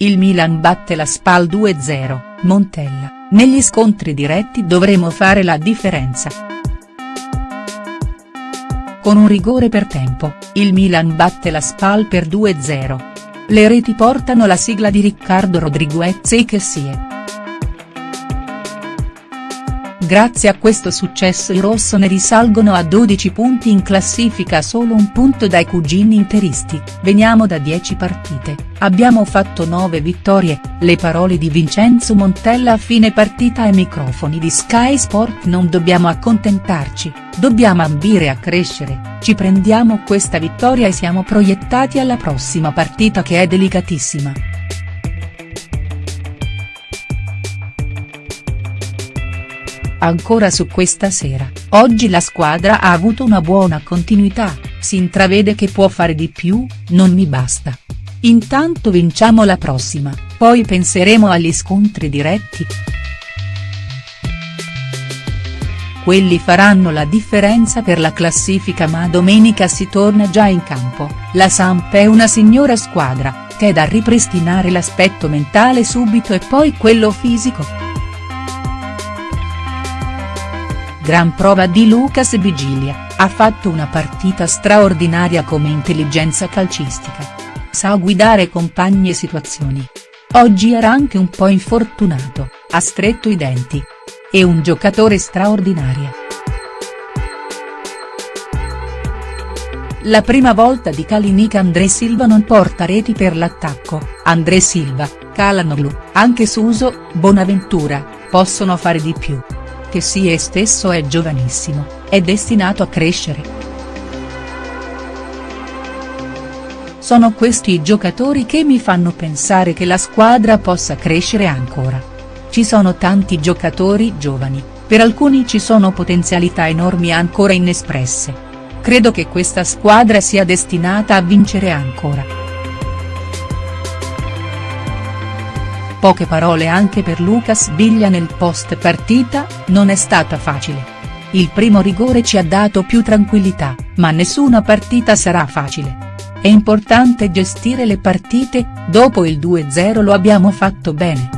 il Milan batte la Spal 2-0, Montella, negli scontri diretti dovremo fare la differenza. Con un rigore per tempo, il Milan batte la Spal per 2-0. Le reti portano la sigla di Riccardo Rodriguez e Kessie. Grazie a questo successo i rossoneri salgono a 12 punti in classifica solo un punto dai cugini interisti, veniamo da 10 partite, abbiamo fatto 9 vittorie, le parole di Vincenzo Montella a fine partita ai microfoni di Sky Sport non dobbiamo accontentarci, dobbiamo ambire a crescere, ci prendiamo questa vittoria e siamo proiettati alla prossima partita che è delicatissima. Ancora su questa sera, oggi la squadra ha avuto una buona continuità, si intravede che può fare di più, non mi basta. Intanto vinciamo la prossima, poi penseremo agli scontri diretti. Quelli faranno la differenza per la classifica ma domenica si torna già in campo, la Samp è una signora squadra, che è da ripristinare l'aspetto mentale subito e poi quello fisico. Gran prova di Lucas Vigilia, ha fatto una partita straordinaria come intelligenza calcistica. Sa guidare compagni e situazioni. Oggi era anche un po' infortunato, ha stretto i denti. È un giocatore straordinario. La prima volta di Kalinic André Silva non porta reti per l'attacco, André Silva, Calanoglu, anche Suso, Bonaventura, possono fare di più che sì stesso è giovanissimo, è destinato a crescere. Sono questi i giocatori che mi fanno pensare che la squadra possa crescere ancora. Ci sono tanti giocatori giovani, per alcuni ci sono potenzialità enormi ancora inespresse. Credo che questa squadra sia destinata a vincere ancora. Poche parole anche per Lucas Biglia nel post partita, non è stata facile. Il primo rigore ci ha dato più tranquillità, ma nessuna partita sarà facile. È importante gestire le partite, dopo il 2-0 lo abbiamo fatto bene.